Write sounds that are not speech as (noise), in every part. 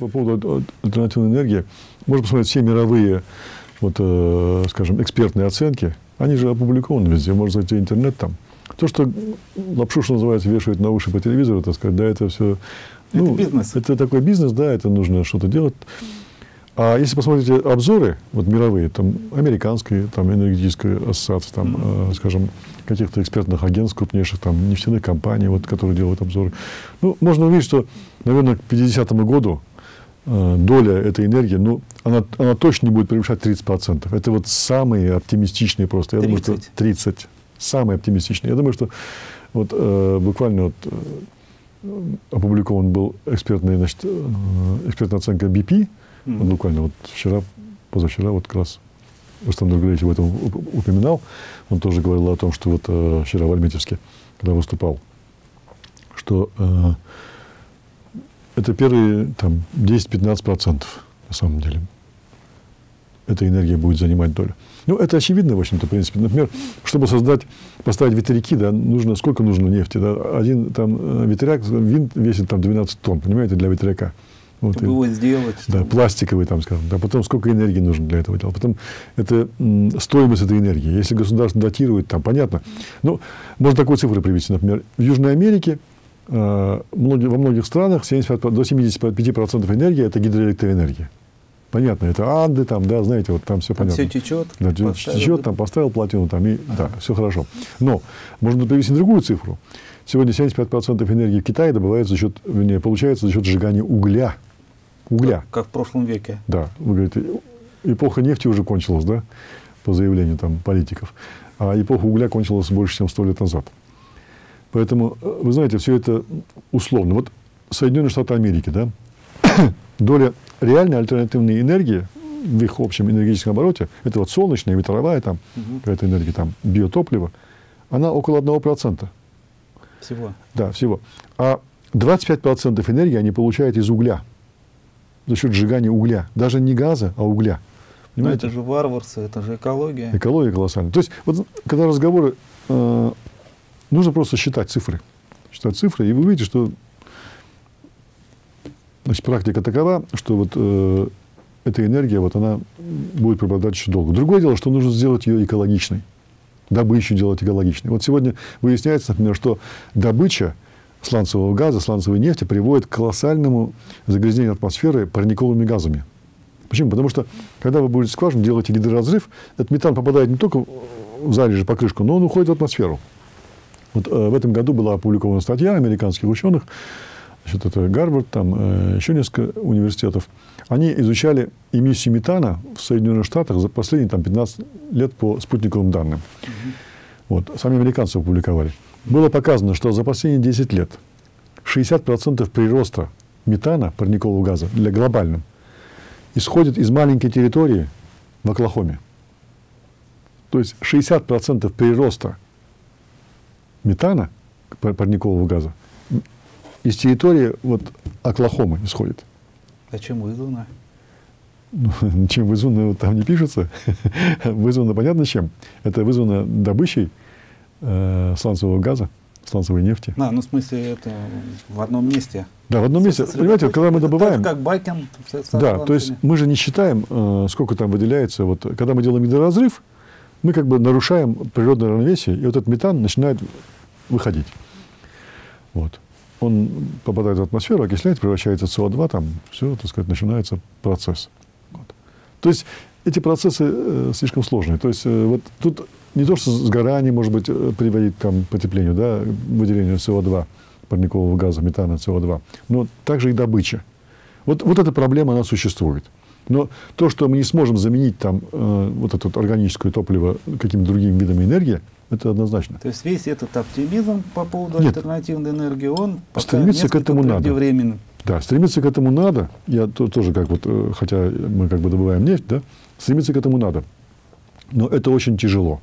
По поводу альтернативной энергии, можно посмотреть все мировые, вот, э, скажем, экспертные оценки. Они же опубликованы везде, можно зайти в интернет там. То, что лапшу, что называется, вешают на уши по телевизору, так сказать, да, это все... Ну, это бизнес. Это такой бизнес, да, это нужно что-то делать. А если посмотрите обзоры, вот мировые, там, американские, там, энергетическая ассоциация, там, mm-hmm. э, скажем, каких-то экспертных агентств крупнейших, там, нефтяных компаний, вот, которые делают обзоры, ну, можно увидеть, что, наверное, к 50 году доля этой энергии, ну, она, она точно не будет превышать 30%. Это вот самые оптимистичные просто. Я 30. думаю, что 30. Самые оптимистичные. Я думаю, что вот э, буквально вот, э, опубликован был экспертный, значит, э, экспертная оценка BP, Mm-hmm. Вот буквально вот вчера, позавчера вот как раз Рустам Нургалевич об этом упоминал. Он тоже говорил о том, что вот э, вчера в Альметьевске, когда выступал, что э, это первые там 10-15% на самом деле. Эта энергия будет занимать долю. Ну, это очевидно, в общем-то, в принципе. Например, чтобы создать, поставить ветряки, да, нужно, сколько нужно нефти? Да? Один там э, ветряк, винт весит там 12 тонн, понимаете, для ветряка. Вот, Чтобы и, его сделать. Да, пластиковый, там, скажем. Да, потом сколько энергии нужно для этого делать. Потом это стоимость этой энергии. Если государство датирует, там, понятно. Ну, можно такую цифру привести. Например, в Южной Америке во многих странах 75, до 75% энергии – это гидроэлектроэнергия. Понятно, это Анды, там, да, знаете, вот там все там понятно. Все течет. Да, течет, там поставил плотину, там, и, ага. да, все хорошо. Но можно привести другую цифру. Сегодня 75% энергии в Китае добывается за счет, вернее, получается за счет сжигания угля угля. Как, как в прошлом веке. Да. Вы говорите, эпоха нефти уже кончилась, да, по заявлению там политиков. А эпоха угля кончилась больше, чем сто лет назад. Поэтому, э, вы знаете, все это условно. Вот Соединенные Штаты Америки, да, (coughs) доля реальной альтернативной энергии в их общем энергетическом обороте, это вот солнечная, ветровая, там, угу. какая-то энергия, там, биотопливо, она около 1%. Всего? Да, всего. А 25% энергии они получают из угля за счет сжигания угля. Даже не газа, а угля. Понимаете? Но это же варварство, это же экология. Экология колоссальная. То есть, вот, когда разговоры, э, нужно просто считать цифры. Считать цифры, и вы увидите, что значит, практика такова, что вот э, эта энергия, вот она будет преобладать еще долго. Другое дело, что нужно сделать ее экологичной. Добычу делать экологичной. Вот сегодня выясняется, например, что добыча сланцевого газа, сланцевой нефти приводит к колоссальному загрязнению атмосферы парниковыми газами. Почему? Потому что, когда вы будете скважину, делаете гидроразрыв, этот метан попадает не только в залежи покрышку, но он уходит в атмосферу. Вот э, в этом году была опубликована статья американских ученых, значит, это Гарвард, там э, еще несколько университетов. Они изучали эмиссию метана в Соединенных Штатах за последние там, 15 лет по спутниковым данным. Вот, сами американцы опубликовали было показано, что за последние 10 лет 60% прироста метана, парникового газа, для глобальным, исходит из маленькой территории в Оклахоме. То есть 60% прироста метана, парникового газа, из территории вот, Оклахомы исходит. А чем вызвано? Ну, (laughs) чем вызвано, там не пишется. (laughs) вызвано понятно чем. Это вызвано добычей э, сланцевого газа, сланцевой нефти. А, ну в смысле это в одном месте. Да, в одном месте. Понимаете, когда мы добываем... как Байкен. Да, то есть мы же не считаем, э, сколько там выделяется. Вот, когда мы делаем гидроразрыв, мы как бы нарушаем природное равновесие, и вот этот метан начинает выходить. Вот. Он попадает в атмосферу, окисляется, превращается в СО2, там все, так сказать, начинается процесс. Вот. То есть эти процессы э, слишком сложные. То есть э, вот тут не то, что сгорание, может быть, э, приводить к потеплению, да, выделению СО2, парникового газа, метана, СО2, но также и добыча. Вот, вот эта проблема, она существует. Но то, что мы не сможем заменить там э, вот это вот органическое топливо какими-то другими видами энергии, это однозначно. То есть весь этот оптимизм по поводу Нет. альтернативной энергии, он стремится к этому надо. Да, стремиться к этому надо. Я то, тоже как вот, э, хотя мы как бы добываем нефть, да, стремиться к этому надо. Но это очень тяжело.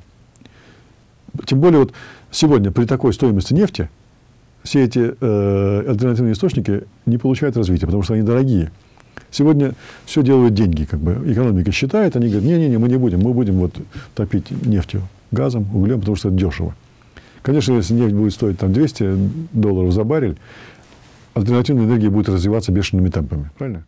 Тем более вот сегодня при такой стоимости нефти все эти э, альтернативные источники не получают развития, потому что они дорогие. Сегодня все делают деньги, как бы экономика считает, они говорят, не-не-не, мы не будем, мы будем вот топить нефтью, газом, углем, потому что это дешево. Конечно, если нефть будет стоить там 200 долларов за баррель, альтернативная энергия будет развиваться бешеными темпами. Правильно?